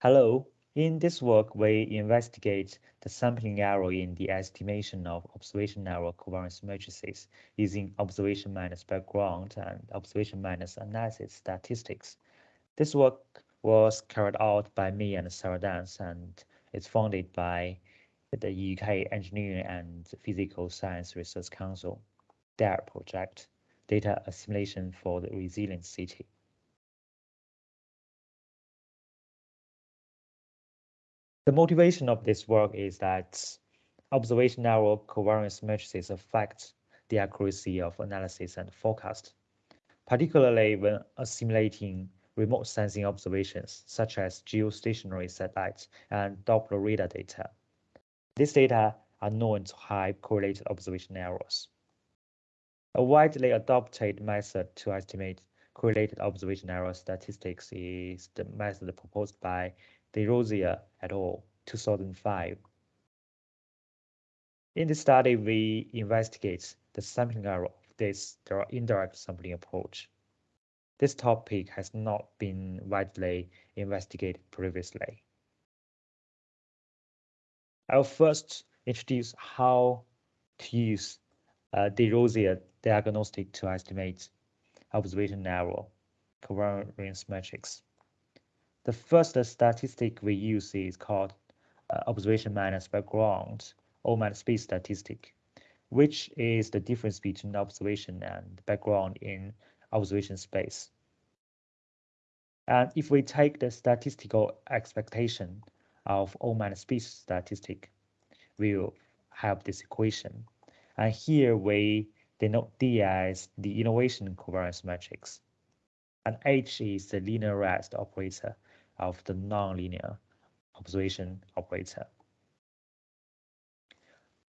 Hello, in this work, we investigate the sampling error in the estimation of observation error covariance matrices using observation minus background and observation minus analysis statistics. This work was carried out by me and Sarah Dance and is funded by the UK Engineering and Physical Science Research Council, DARE project, Data Assimilation for the Resilient City. The motivation of this work is that observation error covariance matrices affect the accuracy of analysis and forecast, particularly when assimilating remote sensing observations such as geostationary satellites and Doppler radar data. These data are known to have correlated observation errors. A widely adopted method to estimate correlated observation error statistics is the method proposed by Desroziers et al. 2005. In this study, we investigate the sampling error of this indirect sampling approach. This topic has not been widely investigated previously. I'll first introduce how to use uh, Desroziers diagnostic to estimate observation error covariance matrix. The first statistic we use is called uh, observation minus background O minus B statistic, which is the difference between observation and background in observation space. And if we take the statistical expectation of O minus B statistic, we'll have this equation. And here we denote D as the innovation covariance matrix. And H is the linearized operator of the nonlinear observation operator.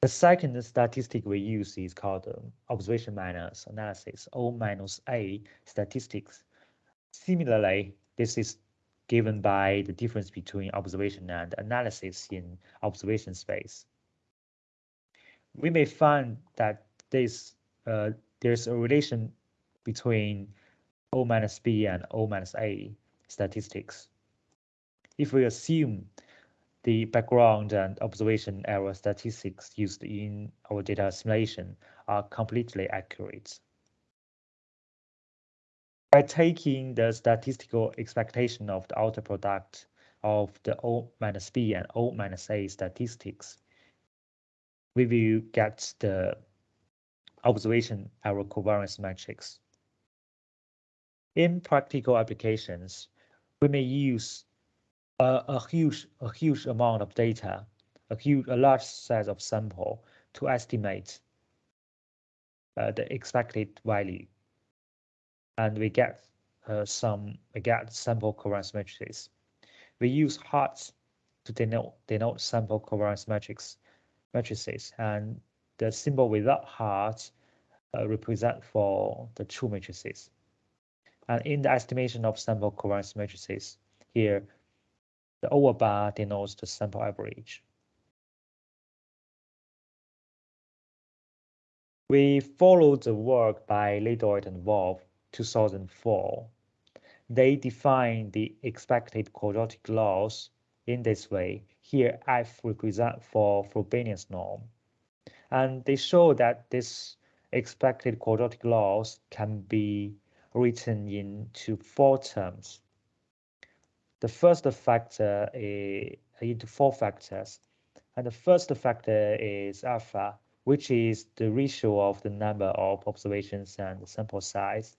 The second statistic we use is called um, observation minus analysis, O minus A statistics. Similarly, this is given by the difference between observation and analysis in observation space. We may find that this uh, there's a relation between O minus B and O minus A statistics if we assume the background and observation error statistics used in our data assimilation are completely accurate. By taking the statistical expectation of the outer product of the O minus B and O minus A statistics, we will get the observation error covariance matrix. In practical applications, we may use a, a huge a huge amount of data, a huge a large size of sample to estimate uh, the expected value, and we get uh, some we get sample covariance matrices. We use hearts to denote denote sample covariance matrices, and the symbol without hearts uh, represent for the true matrices. And in the estimation of sample covariance matrices, here the over bar denotes the sample average. We followed the work by Ledoit and Wolf 2004. They define the expected quadratic loss in this way. Here F represent for Frobenius norm. And they show that this expected quadratic loss can be written into four terms the first factor is into four factors. And the first factor is alpha, which is the ratio of the number of observations and the sample size.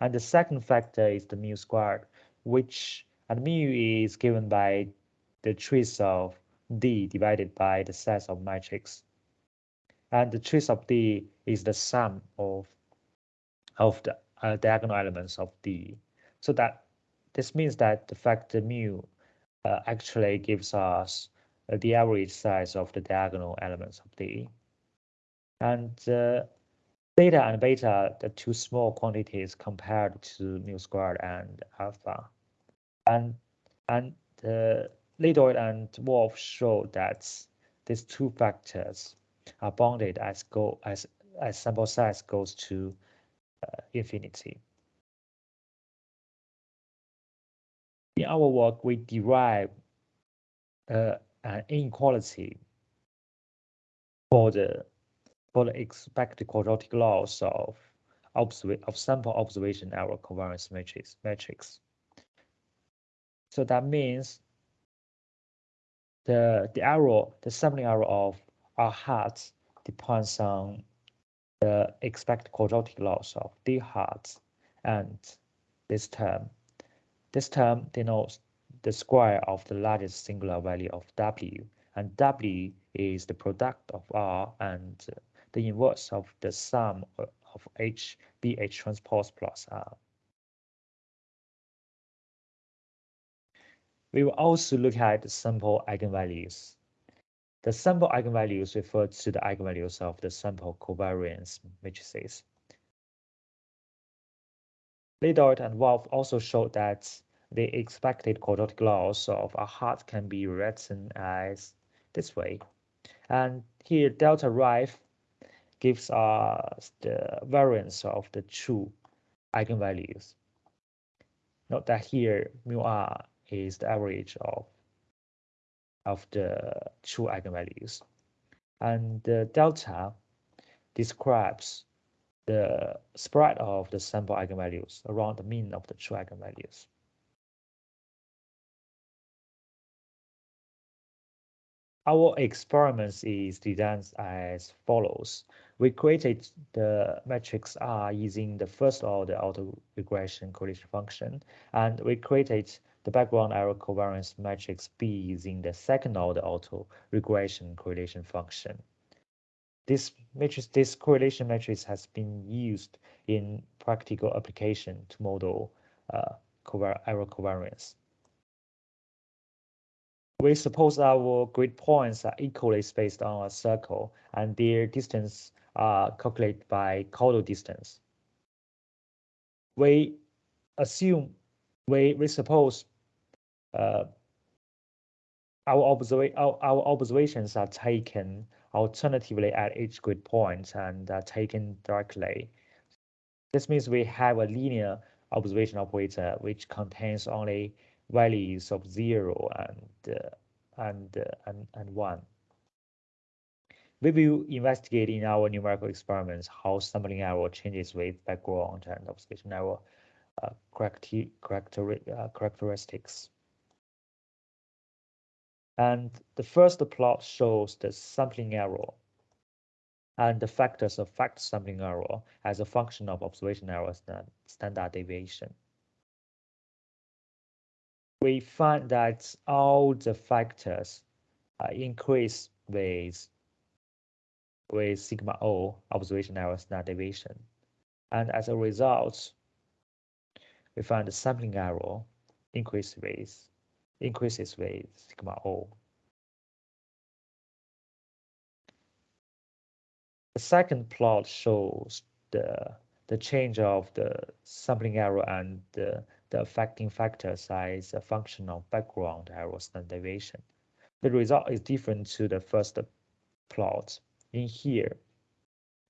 And the second factor is the mu squared, which and mu is given by the trace of D divided by the size of matrix. And the trace of D is the sum of of the uh, diagonal elements of D. So that this means that the factor mu uh, actually gives us uh, the average size of the diagonal elements of D. And uh, theta and beta are the two small quantities compared to mu squared and alpha. And and uh, Ledoit and Wolf show that these two factors are bounded as go as as sample size goes to uh, infinity. In our work, we derive uh, an inequality for the for the expected quadratic loss of of sample observation error covariance matrix matrix. So that means the the error, the sampling error of R hat depends on the expected quadratic loss of D hat and this term. This term denotes the square of the largest singular value of W and W is the product of R and the inverse of the sum of H BH transpose plus R. We will also look at the sample eigenvalues. The sample eigenvalues refer to the eigenvalues of the sample covariance matrices. Ledoit and Wolf also showed that the expected quadratic loss of a hat can be written as this way. And here delta rife gives us the variance of the two eigenvalues. Note that here mu r is the average of of the two eigenvalues. And the delta describes the spread of the sample eigenvalues around the mean of the true eigenvalues. Our experiments is designed as follows. We created the matrix R using the first order auto-regression correlation function, and we created the background error covariance matrix B using the second order auto-regression correlation function. This matrix, this correlation matrix has been used in practical application to model uh, error covariance. We suppose our grid points are equally spaced on a circle and their distance are calculated by chordal distance. We assume, we, we suppose uh, our, observa our, our observations are taken alternatively at each grid point and are taken directly. This means we have a linear observation operator which contains only values of zero and uh, and uh, and and one. We will investigate in our numerical experiments how sampling error changes with background and observation error uh, uh, characteristics. And the first plot shows the sampling error and the factors affect sampling error as a function of observation error standard deviation we find that all the factors uh, increase with with sigma O observation error standard deviation. And as a result, we find the sampling error increase with increases with sigma O. The second plot shows the the change of the sampling error and the the affecting factors as a function of background error standard deviation. The result is different to the first plot in here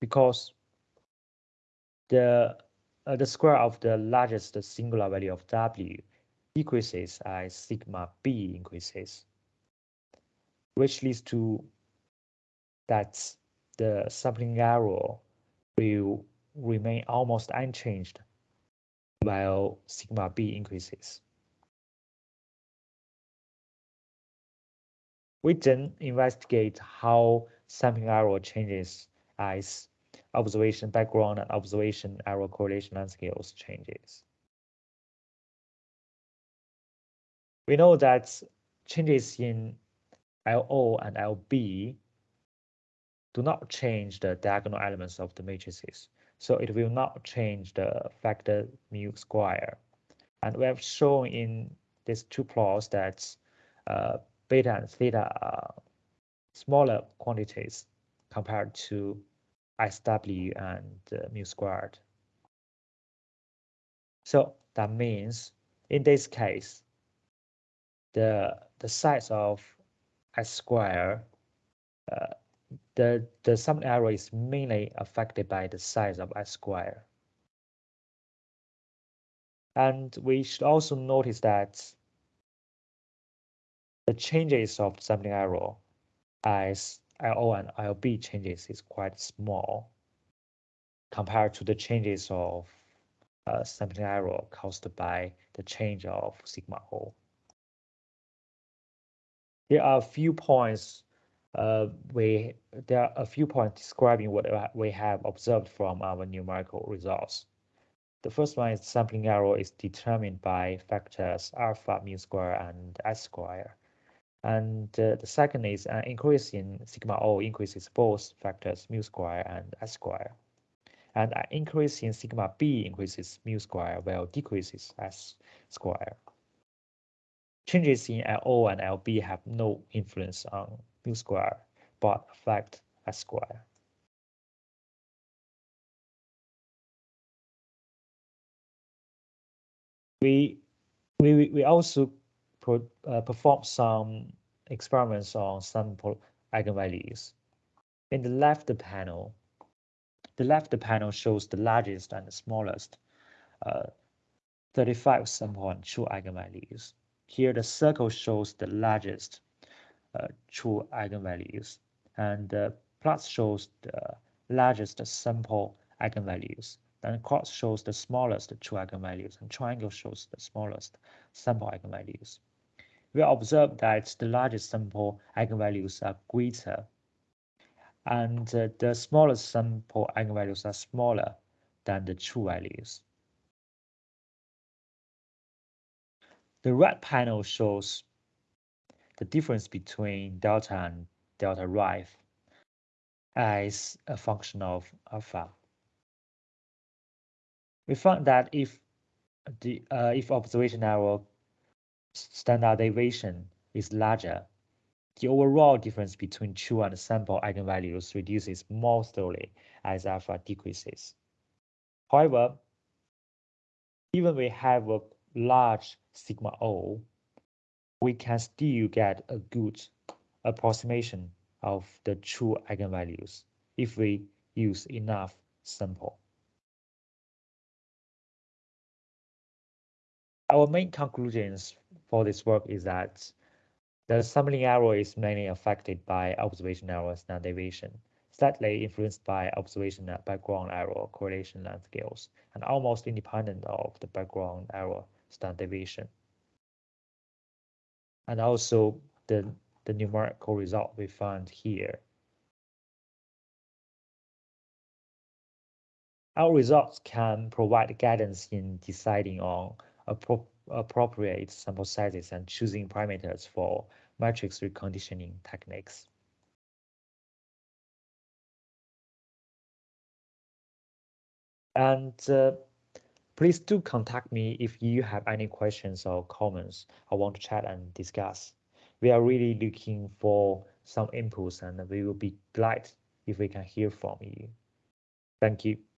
because the uh, the square of the largest singular value of W decreases as sigma B increases, which leads to that the sampling error will remain almost unchanged while sigma b increases. We then investigate how sampling error changes as observation background and observation error correlation length scales changes. We know that changes in LO and LB do not change the diagonal elements of the matrices. So it will not change the factor mu square. And we have shown in these two plots that uh, beta and theta are smaller quantities compared to SW and uh, mu squared. So that means in this case, the the size of S square uh, the, the sum error is mainly affected by the size of S square. And we should also notice that the changes of sampling error as LO and LB changes is quite small compared to the changes of uh, sampling error caused by the change of sigma O. There are a few points uh, we there are a few points describing what we have observed from our numerical results. The first one is sampling error is determined by factors alpha mu square and s square. And uh, the second is an increase in sigma O increases both factors mu square and s square. And an increase in sigma B increases mu square while decreases s square. Changes in LO and LB have no influence on mu square, but affect s square. We, we, we also uh, perform some experiments on sample eigenvalues. In the left panel, the left panel shows the largest and the smallest uh, 35 sample and true eigenvalues. Here the circle shows the largest uh, true eigenvalues and the plus shows the largest sample eigenvalues. Then cross shows the smallest true eigenvalues and triangle shows the smallest sample eigenvalues. We observe that the largest sample eigenvalues are greater and uh, the smallest sample eigenvalues are smaller than the true values. The red panel shows the difference between delta and delta right as a function of alpha. We found that if the uh, if observation error standard deviation is larger, the overall difference between true and sample eigenvalues reduces more slowly as alpha decreases. However, even we have a large sigma O, we can still get a good approximation of the true eigenvalues if we use enough sample. Our main conclusions for this work is that the sampling error is mainly affected by observation error and deviation, slightly influenced by observation background error correlation length scales, and almost independent of the background error standard deviation. And also the, the numerical result we found here. Our results can provide guidance in deciding on appro appropriate sample sizes and choosing parameters for matrix reconditioning techniques. And uh, Please do contact me if you have any questions or comments or want to chat and discuss. We are really looking for some inputs and we will be glad if we can hear from you. Thank you.